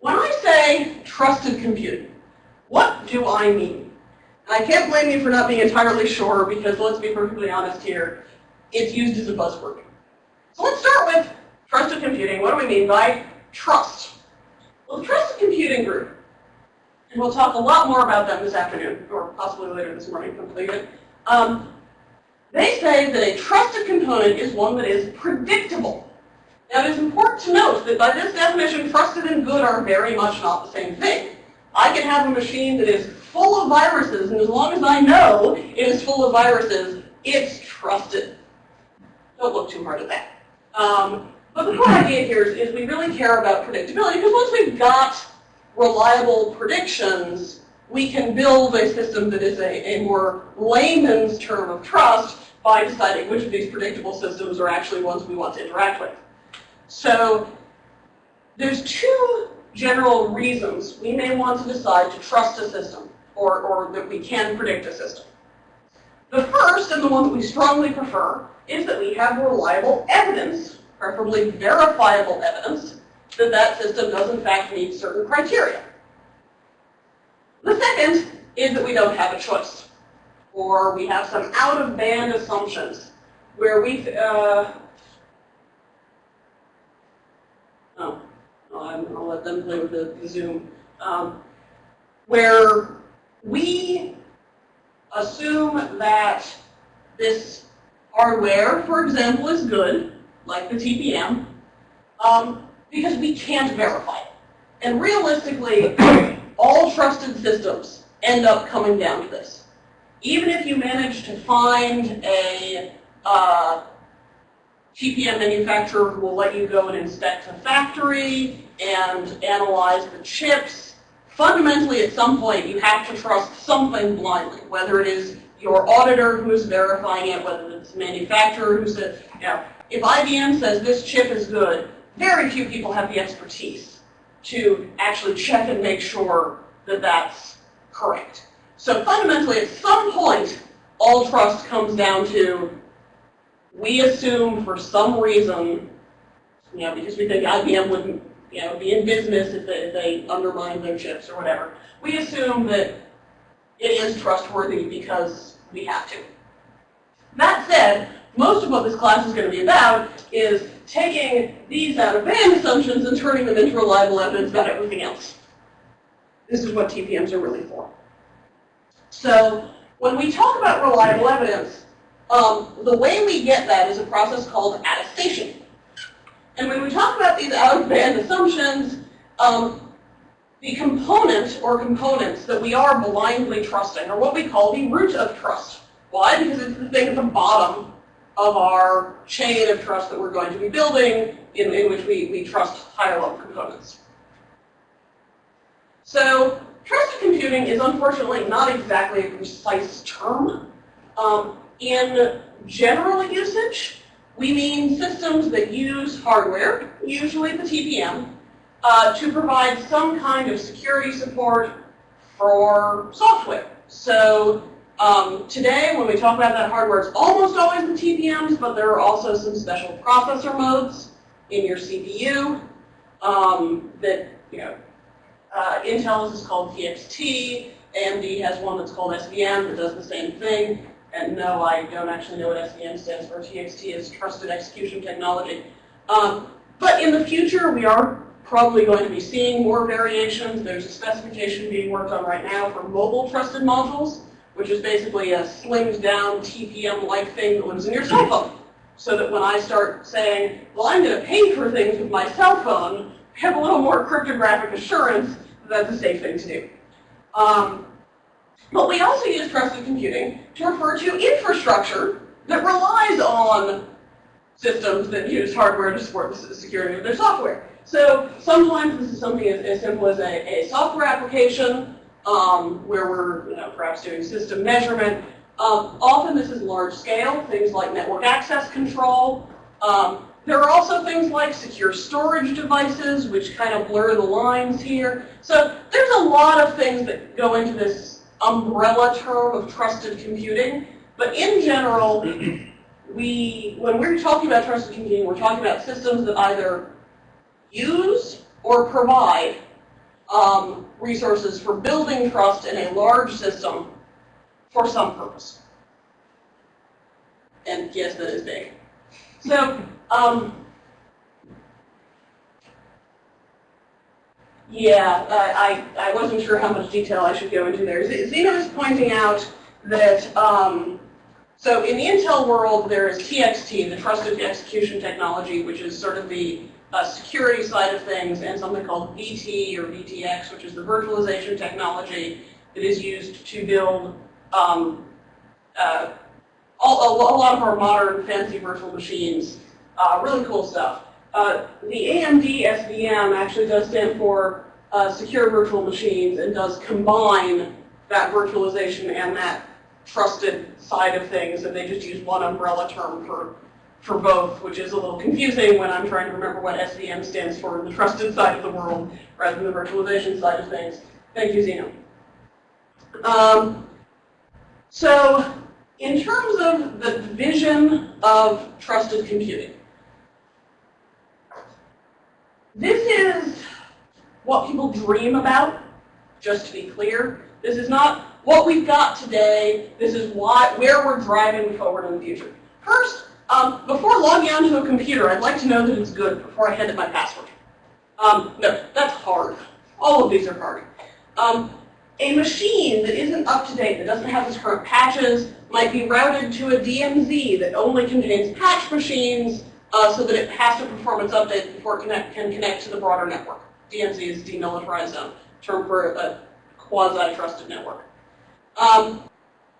When I say trusted computing, what do I mean? And I can't blame you for not being entirely sure because let's be perfectly honest here, it's used as a buzzword. So let's start with trusted computing. What do we mean by trust? Well, the trusted computing group, and we'll talk a lot more about them this afternoon, or possibly later this morning, completed. Um, they say that a trusted component is one that is predictable. Now it is important to note that by this definition, trusted and good are very much not the same thing. I can have a machine that is full of viruses, and as long as I know it is full of viruses, it's trusted. Don't look too hard at that. Um, but the core idea here is, is we really care about predictability, because once we've got reliable predictions, we can build a system that is a, a more layman's term of trust by deciding which of these predictable systems are actually ones we want to interact with. So there's two general reasons we may want to decide to trust a system or, or that we can predict a system. The first, and the one that we strongly prefer, is that we have reliable evidence, preferably verifiable evidence, that that system does in fact meet certain criteria. The second is that we don't have a choice, or we have some out-of-band assumptions where we, uh, I'll, let them play with the, the Zoom, um, where we assume that this hardware, for example, is good, like the TPM, um, because we can't verify it. And realistically, all trusted systems end up coming down to this. Even if you manage to find a uh, TPM manufacturer who will let you go and inspect the factory and analyze the chips, fundamentally at some point you have to trust something blindly, whether it is your auditor who is verifying it, whether it's the manufacturer who says, you know, if IBM says this chip is good, very few people have the expertise to actually check and make sure that that's correct. So fundamentally, at some point, all trust comes down to we assume for some reason, you know, because we think IBM wouldn't, you know, be in business if they, if they undermine their chips or whatever. We assume that it is trustworthy because we have to. That said, most of what this class is going to be about is taking these out-of-band assumptions and turning them into reliable evidence about everything else. This is what TPMs are really for. So when we talk about reliable evidence, um, the way we get that is a process called attestation. And when we talk about these out-of-band assumptions, um, the component or components that we are blindly trusting are what we call the root of trust. Why? Because it's the thing at the bottom of our chain of trust that we're going to be building in, in which we, we trust higher level components. So trusted computing is unfortunately not exactly a precise term. Um, in general usage, we mean systems that use hardware, usually the TPM, uh, to provide some kind of security support for software. So um, today, when we talk about that hardware, it's almost always the TPMs, but there are also some special processor modes in your CPU um, that, you know, uh, Intel's is called TXT, AMD has one that's called SVM that does the same thing. And no, I don't actually know what SVM stands for. TXT is Trusted Execution Technology. Um, but in the future, we are probably going to be seeing more variations. There's a specification being worked on right now for mobile trusted modules which is basically a slimmed down TPM-like thing that lives in your cell phone. So that when I start saying, well, I'm going to pay for things with my cell phone, I have a little more cryptographic assurance that that's a safe thing to do. Um, but we also use trusted computing to refer to infrastructure that relies on systems that use hardware to support the security of their software. So sometimes this is something as, as simple as a, a software application um, where we're you know, perhaps doing system measurement. Um, often this is large scale, things like network access control. Um, there are also things like secure storage devices, which kind of blur the lines here. So there's a lot of things that go into this umbrella term of trusted computing. But in general, we, when we're talking about trusted computing, we're talking about systems that either use or provide um, resources for building trust in a large system for some purpose. And yes, that is big. So, um, yeah, I, I wasn't sure how much detail I should go into there. Zeno is pointing out that, um, so in the Intel world, there is TXT, the Trusted Execution Technology, which is sort of the uh, security side of things, and something called VT or VTX, which is the virtualization technology that is used to build um, uh, all, a, lot of our modern fancy virtual machines. Uh, really cool stuff. Uh, the AMD SVM actually does stand for uh, Secure Virtual Machines and does combine that virtualization and that trusted side of things, and they just use one umbrella term for, for both, which is a little confusing when I'm trying to remember what SVM stands for in the trusted side of the world rather than the virtualization side of things. Thank you, Zeno. Um, so in terms of the vision of trusted computing, this is what people dream about, just to be clear. This is not what we've got today. This is why, where we're driving forward in the future. First, um, before logging onto a computer, I'd like to know that it's good before I hand it my password. Um, no, that's hard. All of these are hard. Um, a machine that isn't up to date, that doesn't have its current patches, might be routed to a DMZ that only contains patch machines uh, so that it has to perform its update before it connect, can connect to the broader network. DMZ is demilitarized zone, term for a quasi-trusted network. Um,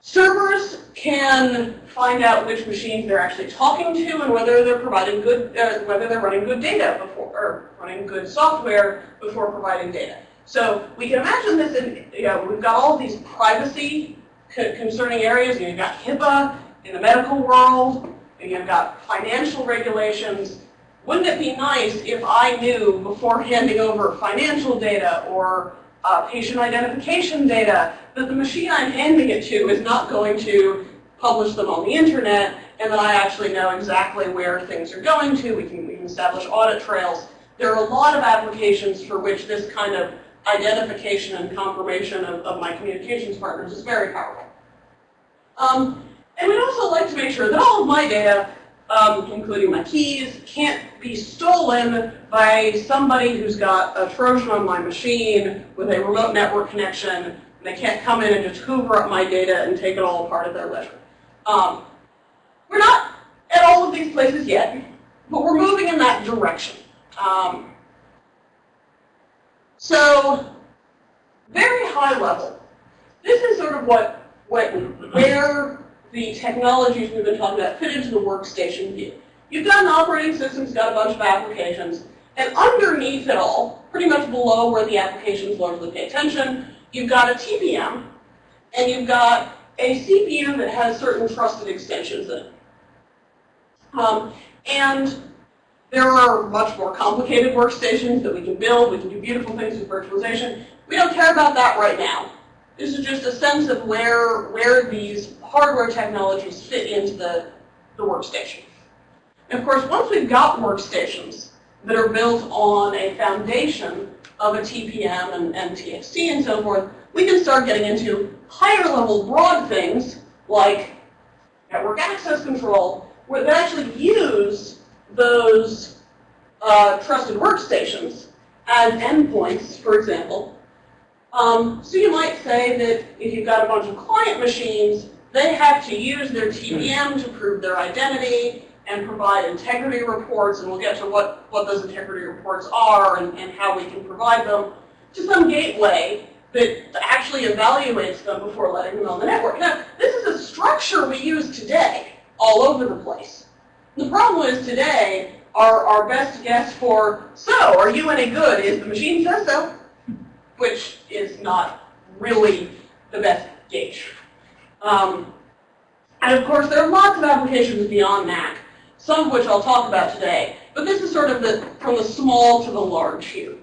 servers can find out which machines they're actually talking to and whether they're providing good, uh, whether they're running good data before, or running good software before providing data. So we can imagine this in, you know, we've got all these privacy concerning areas. You've got HIPAA in the medical world, you've got financial regulations. Wouldn't it be nice if I knew before handing over financial data or uh, patient identification data that the machine I'm handing it to is not going to publish them on the internet and that I actually know exactly where things are going to. We can, we can establish audit trails. There are a lot of applications for which this kind of identification and confirmation of, of my communications partners is very powerful. Um, and we'd also like to make sure that all of my data, um, including my keys, can't be stolen by somebody who's got a Trojan on my machine with a remote network connection, and they can't come in and just hoover up my data and take it all apart at their leisure. Um, we're not at all of these places yet, but we're moving in that direction. Um, so, very high level, this is sort of what what, where the technologies we've been talking about fit into the workstation view. You've got an operating system that's got a bunch of applications, and underneath it all, pretty much below where the applications largely pay attention, you've got a TPM, and you've got a CPU that has certain trusted extensions in it. Um, and there are much more complicated workstations that we can build. We can do beautiful things with virtualization. We don't care about that right now. This is just a sense of where, where these hardware technologies fit into the, the workstation. And of course, once we've got workstations that are built on a foundation of a TPM and, and TXT and so forth, we can start getting into higher level broad things like network access control, where they actually use those uh, trusted workstations as endpoints, for example, um, so you might say that if you've got a bunch of client machines, they have to use their TPM to prove their identity and provide integrity reports, and we'll get to what, what those integrity reports are and, and how we can provide them to some gateway that actually evaluates them before letting them on the network. Now, this is a structure we use today all over the place. The problem is today, our, our best guess for, so, are you any good? Is the machine says so which is not really the best gauge. Um, and of course, there are lots of applications beyond that, some of which I'll talk about today. But this is sort of the, from the small to the large here.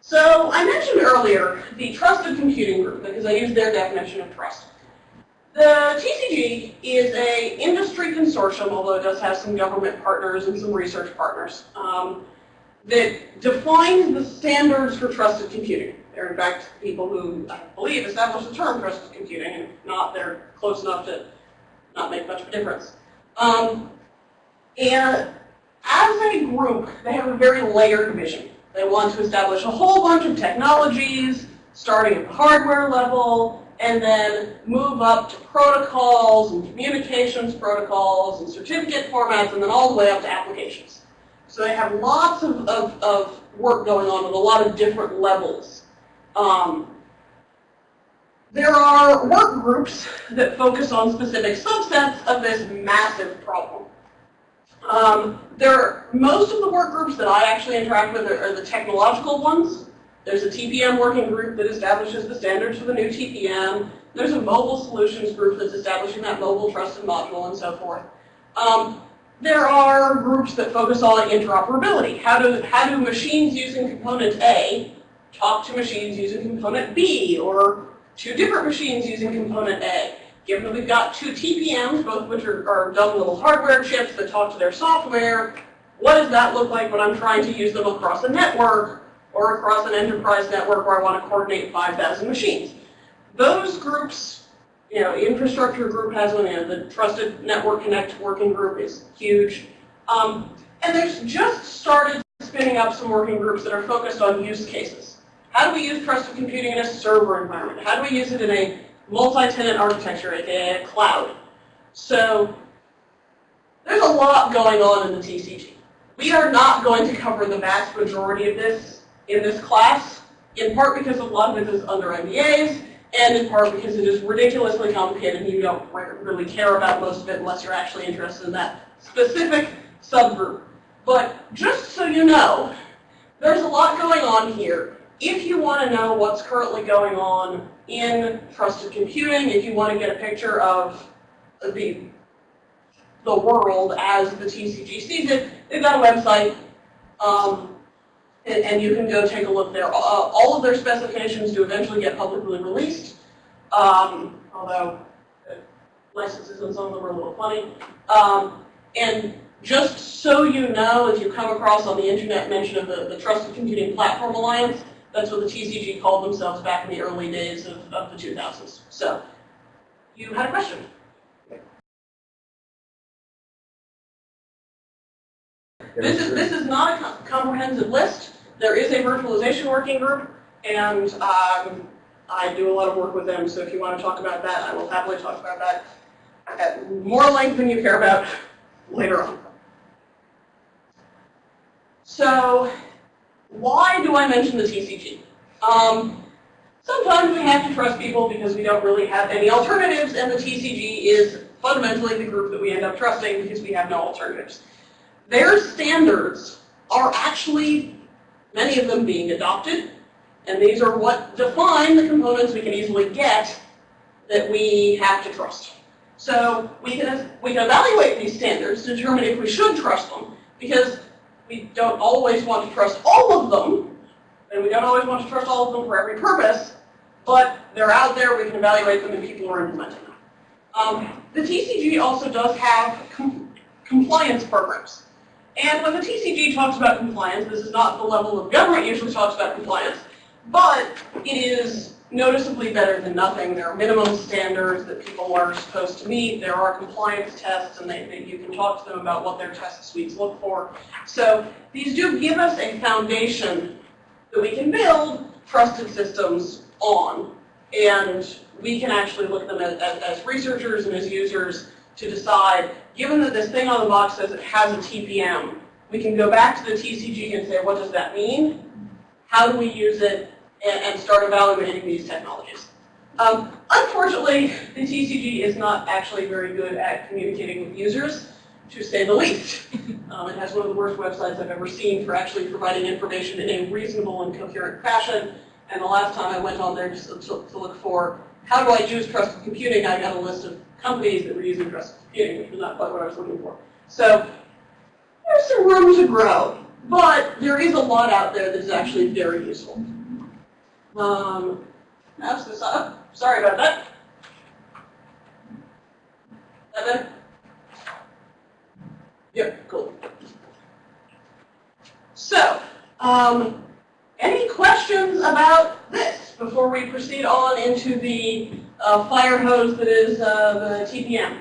So I mentioned earlier the Trusted Computing Group, because I used their definition of trust. The TCG is a industry consortium, although it does have some government partners and some research partners. Um, that defines the standards for trusted computing. They're in fact people who, I believe, established the term trusted computing, and if not, they're close enough to not make much of a difference. Um, and as a group, they have a very layered vision. They want to establish a whole bunch of technologies, starting at the hardware level, and then move up to protocols and communications protocols and certificate formats, and then all the way up to applications. So they have lots of, of, of work going on with a lot of different levels. Um, there are work groups that focus on specific subsets of this massive problem. Um, there, most of the work groups that I actually interact with are, are, the technological ones. There's a TPM working group that establishes the standards for the new TPM. There's a mobile solutions group that's establishing that mobile trusted module and so forth. Um, there are groups that focus on interoperability. How do, how do machines using component A talk to machines using component B or two different machines using component A? Given that we've got two TPMs, both of which are, are dumb little hardware chips that talk to their software, what does that look like when I'm trying to use them across a network or across an enterprise network where I want to coordinate 5,000 machines? Those groups, you know, infrastructure group has one, you know, the Trusted Network Connect working group is huge. Um, and there's just started spinning up some working groups that are focused on use cases. How do we use trusted computing in a server environment? How do we use it in a multi-tenant architecture, aka a cloud. So there's a lot going on in the TCG. We are not going to cover the vast majority of this in this class, in part because a lot of it is under NDAs, and in part because it is ridiculously complicated and you don't really care about most of it unless you're actually interested in that specific subgroup. But just so you know, there's a lot going on here. If you want to know what's currently going on in trusted computing, if you want to get a picture of the, the world as the TCG sees it, they've got a website, um, and, and, you can go take a look there. Uh, all of their specifications do eventually get publicly released, um, although licenses and some of them are a little funny. Um, and just so you know, if you come across on the internet mention of the, the Trusted Computing Platform Alliance, that's what the TCG called themselves back in the early days of, of the 2000s. So, you had a question. This is, this is not a comprehensive list. There is a virtualization working group, and um, I do a lot of work with them, so if you want to talk about that, I will happily talk about that at more length than you care about later on. So why do I mention the TCG? Um, sometimes we have to trust people because we don't really have any alternatives, and the TCG is fundamentally the group that we end up trusting because we have no alternatives. Their standards are actually, many of them being adopted, and these are what define the components we can easily get that we have to trust. So we can, we can evaluate these standards to determine if we should trust them, because we don't always want to trust all of them, and we don't always want to trust all of them for every purpose, but they're out there, we can evaluate them, and people are implementing them. Um, the TCG also does have com compliance programs. And when the TCG talks about compliance, this is not the level of government usually talks about compliance, but it is noticeably better than nothing. There are minimum standards that people are supposed to meet. There are compliance tests, and they, they, you can talk to them about what their test suites look for. So these do give us a foundation that we can build trusted systems on. And we can actually look at them as, as, as researchers and as users to decide, given that this thing on the box says it has a TPM, we can go back to the TCG and say, what does that mean? How do we use it? and, start evaluating these technologies. Um, unfortunately, the TCG is not actually very good at communicating with users, to say the least. Um, it has one of the worst websites I've ever seen for actually providing information in a reasonable and coherent fashion. And the last time I went on there just to, to look for how do I use trusted computing, I got a list of companies that were using trusted computing, was not quite what I was looking for. So there's some room to grow, but there is a lot out there that is actually very useful. Um, mouse this up. Sorry about that. That Yep, cool. So, Um, any questions about this before we proceed on into the uh, fire hose that is uh, the TPM?